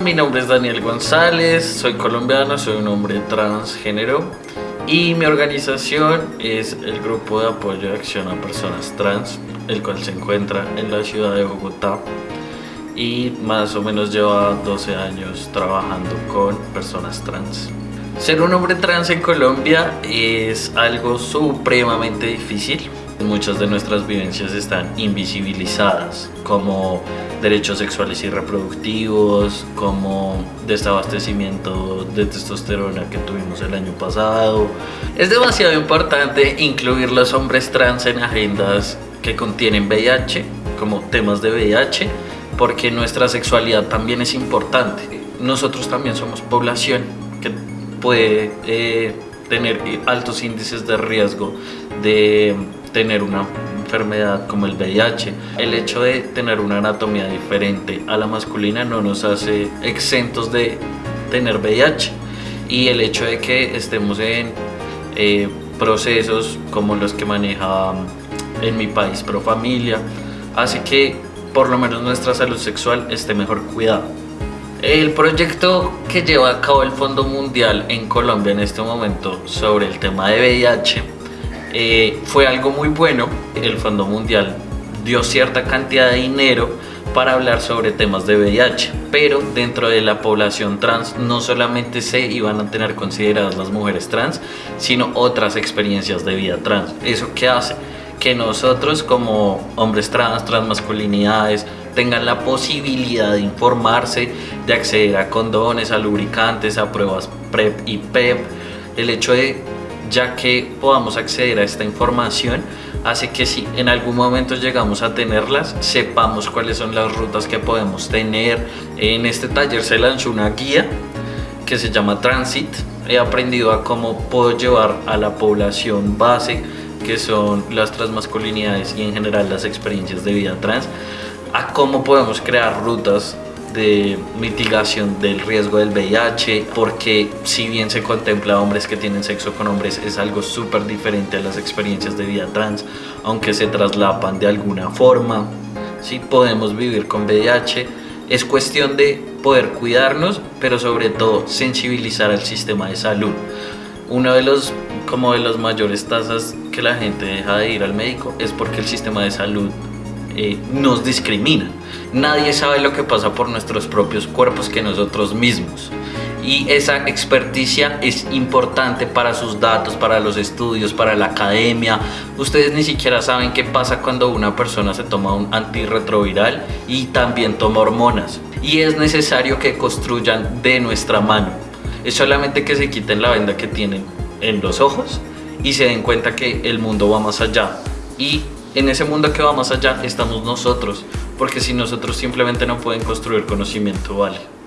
Mi nombre es Daniel González, soy colombiano, soy un hombre transgénero y mi organización es el Grupo de Apoyo de Acción a Personas Trans, el cual se encuentra en la ciudad de Bogotá y más o menos lleva 12 años trabajando con personas trans. Ser un hombre trans en Colombia es algo supremamente difícil. Muchas de nuestras vivencias están invisibilizadas, como derechos sexuales y reproductivos, como desabastecimiento de testosterona que tuvimos el año pasado. Es demasiado importante incluir los hombres trans en agendas que contienen VIH, como temas de VIH, porque nuestra sexualidad también es importante. Nosotros también somos población que puede eh, tener altos índices de riesgo de tener una enfermedad como el VIH. El hecho de tener una anatomía diferente a la masculina no nos hace exentos de tener VIH. Y el hecho de que estemos en eh, procesos como los que maneja en mi país Pro Familia, hace que por lo menos nuestra salud sexual esté mejor cuidada. El proyecto que lleva a cabo el Fondo Mundial en Colombia en este momento sobre el tema de VIH eh, fue algo muy bueno. El Fondo Mundial dio cierta cantidad de dinero para hablar sobre temas de VIH, pero dentro de la población trans no solamente se iban a tener consideradas las mujeres trans, sino otras experiencias de vida trans. ¿Eso qué hace? Que nosotros como hombres trans, transmasculinidades, tengan la posibilidad de informarse, de acceder a condones, a lubricantes, a pruebas PrEP y PEP. El hecho de ya que podamos acceder a esta información hace que si en algún momento llegamos a tenerlas, sepamos cuáles son las rutas que podemos tener. En este taller se lanzó una guía que se llama Transit. He aprendido a cómo puedo llevar a la población base, que son las transmasculinidades y en general las experiencias de vida trans, a cómo podemos crear rutas de mitigación del riesgo del VIH, porque si bien se contempla hombres que tienen sexo con hombres, es algo súper diferente a las experiencias de vida trans, aunque se traslapan de alguna forma. Si podemos vivir con VIH, es cuestión de poder cuidarnos, pero sobre todo sensibilizar al sistema de salud. Uno de los como de las mayores tasas que la gente deja de ir al médico es porque el sistema de salud eh, nos discrimina. Nadie sabe lo que pasa por nuestros propios cuerpos que nosotros mismos. Y esa experticia es importante para sus datos, para los estudios, para la academia. Ustedes ni siquiera saben qué pasa cuando una persona se toma un antirretroviral y también toma hormonas. Y es necesario que construyan de nuestra mano. Es solamente que se quiten la venda que tienen en los ojos y se den cuenta que el mundo va más allá. Y en ese mundo que va más allá estamos nosotros, porque si nosotros simplemente no pueden construir conocimiento, vale.